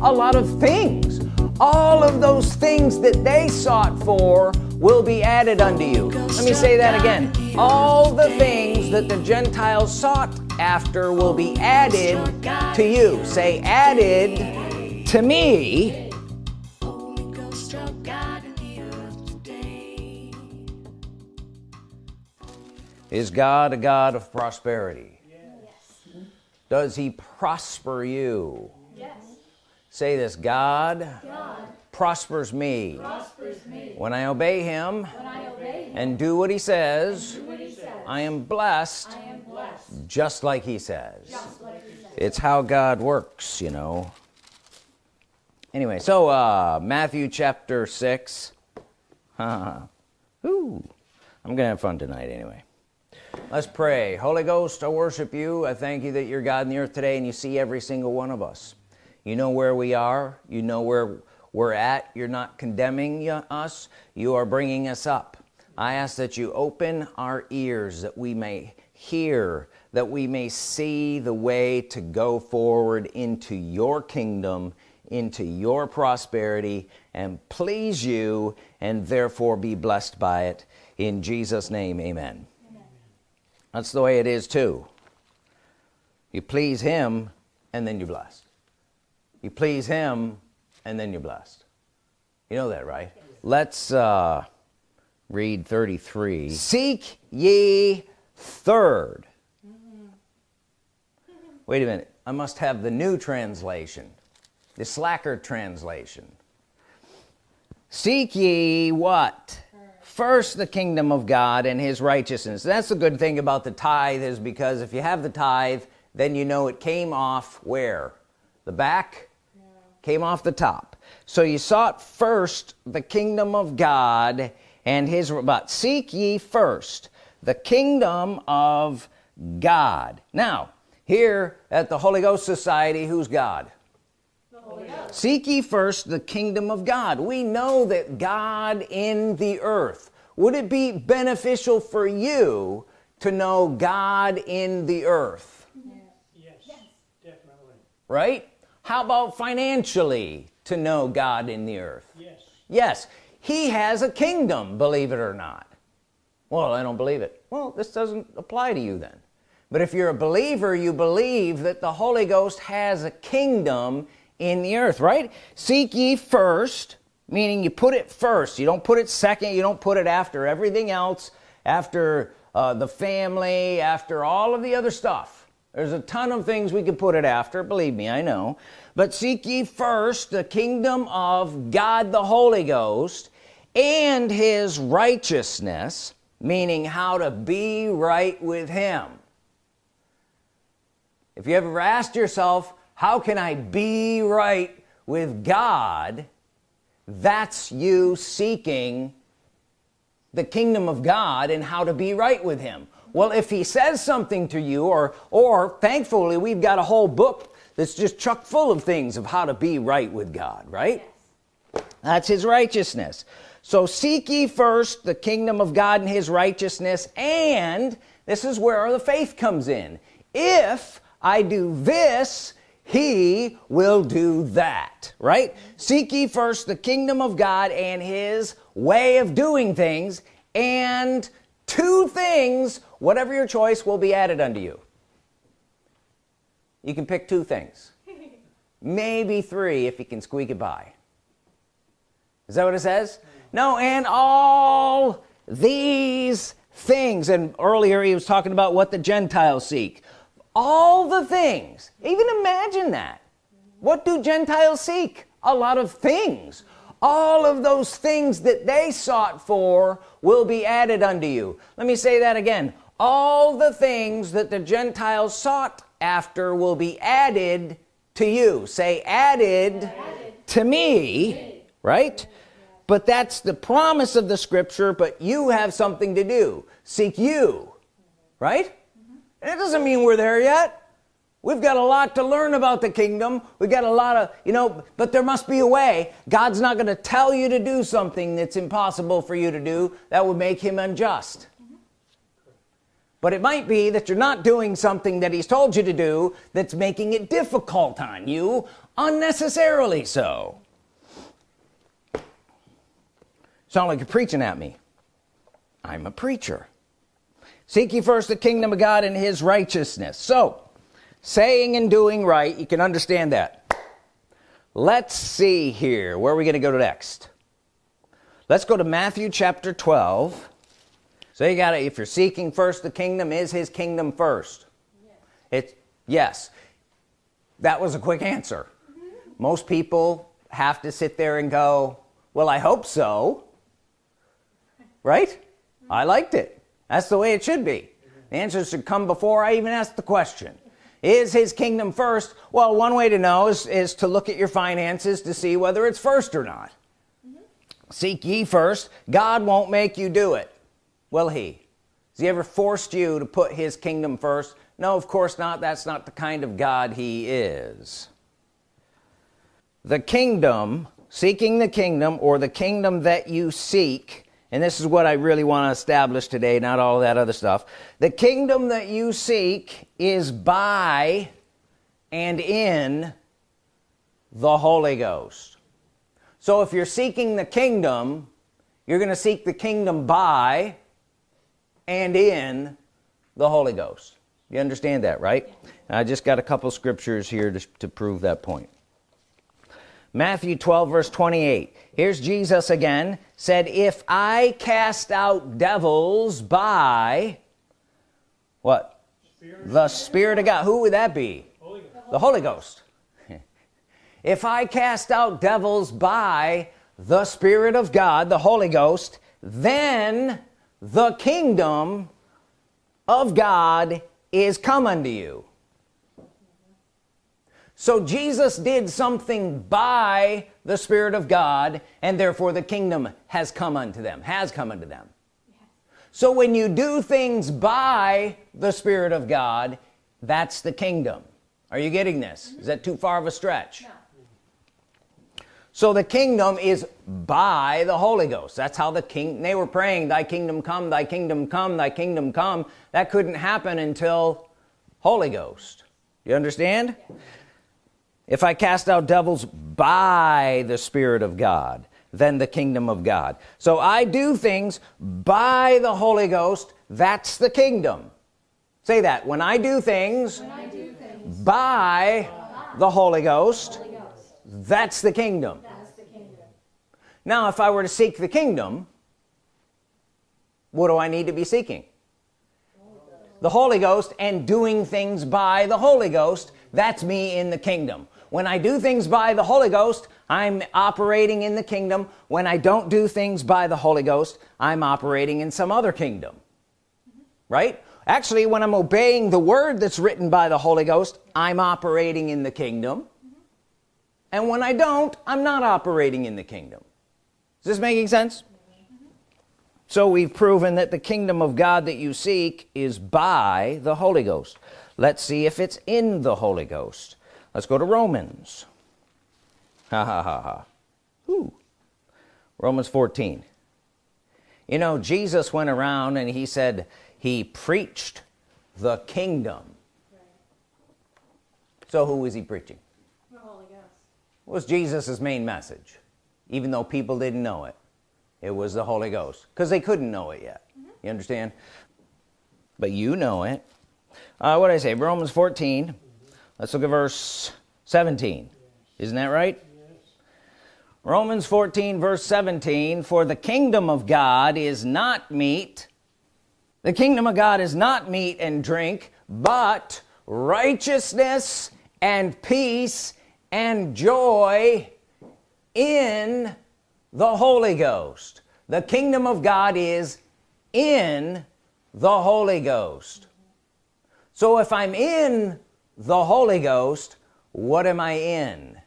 a lot of things. All of those things that they sought for will be added unto you. Let me say that again. All the things that the Gentiles sought after will be added to you. Say added to me. Is God a God of prosperity? Yes. does he prosper you? Yes. Say this God, God prospers, me. prospers me when I obey him, I obey him and do what he says, what he says. I, am blessed, I am blessed just like he says, like he says. it's how God works you know. Anyway so uh, Matthew chapter 6 Ooh, I'm gonna have fun tonight anyway. Let's pray. Holy Ghost I worship you. I thank you that you're God in the earth today and you see every single one of us you know where we are. You know where we're at. You're not condemning us. You are bringing us up. I ask that you open our ears that we may hear that we may see the way to go forward into your kingdom into your prosperity and please you and therefore be blessed by it. In Jesus name amen. That's the way it is too. You please him and then you're blessed you please him and then you're blessed. You know that right? Let's uh, read 33 seek ye third. Wait a minute. I must have the new translation the slacker translation. Seek ye what? First the kingdom of God and his righteousness. That's the good thing about the tithe is because if you have the tithe then you know it came off where? The back. Came off the top. So you sought first the kingdom of God and his but seek ye first the kingdom of God. Now here at the Holy Ghost Society who's God? Seek ye first the kingdom of God. We know that God in the earth would it be beneficial for you to know God in the earth? Yes, yes. definitely. Right how about financially to know God in the earth? Yes. Yes. He has a kingdom believe it or not. Well I don't believe it. Well this doesn't apply to you then. But if you're a believer you believe that the Holy Ghost has a kingdom in the earth right? Seek ye first meaning you put it first. You don't put it second. You don't put it after everything else after uh, the family after all of the other stuff there's a ton of things we could put it after believe me I know. But seek ye first the kingdom of God the Holy Ghost and his righteousness meaning how to be right with him. If you ever asked yourself how can I be right with God? That's you seeking the kingdom of God and how to be right with him well if he says something to you or or thankfully we've got a whole book that's just chock full of things of how to be right with God right? Yes. that's his righteousness. So seek ye first the kingdom of God and his righteousness and this is where the faith comes in. If I do this he will do that right? Seek ye first the kingdom of God and his way of doing things and two things whatever your choice will be added unto you. You can pick two things. Maybe three if you can squeak it by. Is that what it says? No and all these things and earlier he was talking about what the Gentiles seek. All the things. Even imagine that. What do Gentiles seek? A lot of things. All of those things that they sought for will be added unto you. Let me say that again all the things that the Gentiles sought after will be added to you. Say added, added. to me right? But that's the promise of the scripture but you have something to do. Seek you right? And it doesn't mean we're there yet. We've got a lot to learn about the kingdom. We've got a lot of you know but there must be a way. God's not going to tell you to do something that's impossible for you to do that would make him unjust but it might be that you're not doing something that he's told you to do that's making it difficult on you unnecessarily so. Sound like you're preaching at me. I'm a preacher. Seek ye first the kingdom of God and his righteousness. So saying and doing right you can understand that. Let's see here where are we gonna go next. Let's go to Matthew chapter 12 so you got to if you're seeking first the kingdom is his kingdom first? Yes. it's yes. That was a quick answer. Most people have to sit there and go well I hope so. Right? I liked it. That's the way it should be. The answer should come before I even ask the question. Is his kingdom first? Well one way to know is, is to look at your finances to see whether it's first or not. Mm -hmm. seek ye first. God won't make you do it will he has he ever forced you to put his kingdom first? No of course not. That's not the kind of God he is. The kingdom seeking the kingdom or the kingdom that you seek and this is what I really want to establish today not all that other stuff. The kingdom that you seek is by and in the Holy Ghost. So if you're seeking the kingdom you're gonna seek the kingdom by and in the Holy Ghost. You understand that right? I just got a couple scriptures here to, to prove that point. Matthew 12 verse 28 here's Jesus again said if I cast out devils by what? Spirit the Spirit of God. Who would that be? Holy the Holy Ghost. If I cast out devils by the Spirit of God the Holy Ghost then the kingdom of God is come unto you. So Jesus did something by the Spirit of God and therefore the kingdom has come unto them has come unto them. So when you do things by the Spirit of God that's the kingdom. Are you getting this? Is that too far of a stretch? No. So the kingdom is by the Holy Ghost. That's how the king they were praying thy kingdom come thy kingdom come thy kingdom come. That couldn't happen until Holy Ghost. You understand? If I cast out devils by the Spirit of God then the kingdom of God. So I do things by the Holy Ghost. That's the kingdom. Say that. When I do things, I do things by, by the Holy Ghost, Holy Ghost, that's the kingdom. That's the kingdom. Now if I were to seek the kingdom what do I need to be seeking? The Holy Ghost and doing things by the Holy Ghost. That's me in the kingdom. When I do things by the Holy Ghost I'm operating in the kingdom. When I don't do things by the Holy Ghost I'm operating in some other kingdom. Right? Actually when I'm obeying the word that's written by the Holy Ghost I'm operating in the kingdom and when I don't I'm not operating in the kingdom. Is this making sense? So we've proven that the kingdom of God that you seek is by the Holy Ghost. Let's see if it's in the Holy Ghost. Let's go to Romans. Ha ha ha ha. Ooh. Romans 14 you know Jesus went around and he said he preached the kingdom. So who is he preaching was Jesus's main message. Even though people didn't know it it was the Holy Ghost. Because they couldn't know it yet. Mm -hmm. you understand? But you know it. Uh, what I say? Romans 14 let's look at verse 17 isn't that right. Romans 14 verse 17 for the kingdom of God is not meat. The kingdom of God is not meat and drink but righteousness and peace and joy in the Holy Ghost. The kingdom of God is in the Holy Ghost. So if I'm in the Holy Ghost what am I in?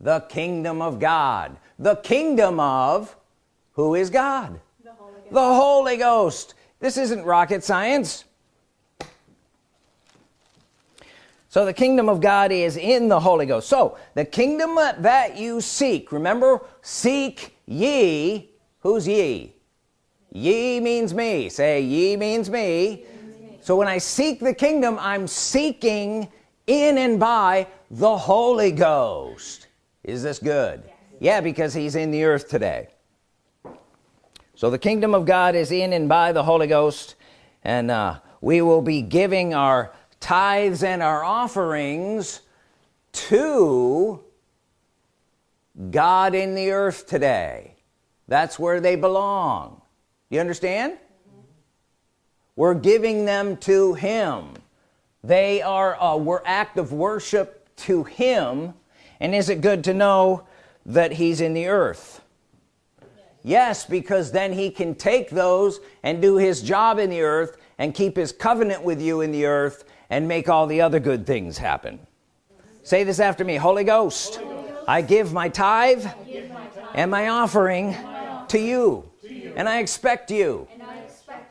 The kingdom of God. The kingdom of who is God? The Holy Ghost, the Holy Ghost. this isn't rocket science so the kingdom of God is in the Holy Ghost. So the kingdom that you seek remember seek ye. Who's ye? Ye means me. Say ye means me. So when I seek the kingdom I'm seeking in and by the Holy Ghost. Is this good? Yeah because he's in the earth today. So the kingdom of God is in and by the Holy Ghost and uh, we will be giving our tithes and our offerings to God in the earth today. That's where they belong. You understand? Mm -hmm. we're giving them to him. They are a act of worship to him. And is it good to know that he's in the earth? Yes because then he can take those and do his job in the earth and keep his covenant with you in the earth and make all the other good things happen say this after me Holy Ghost, I, give my tithe, and my offering, to, you. and I expect you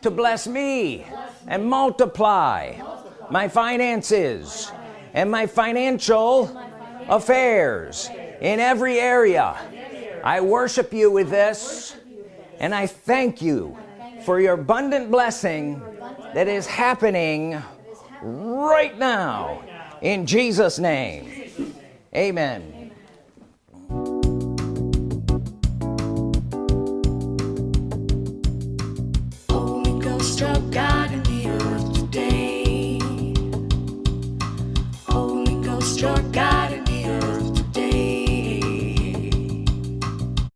to bless me, and multiply my finances and my financial affairs in every area I worship you with this and I thank you for your abundant blessing that is happening right now. In Jesus name. Amen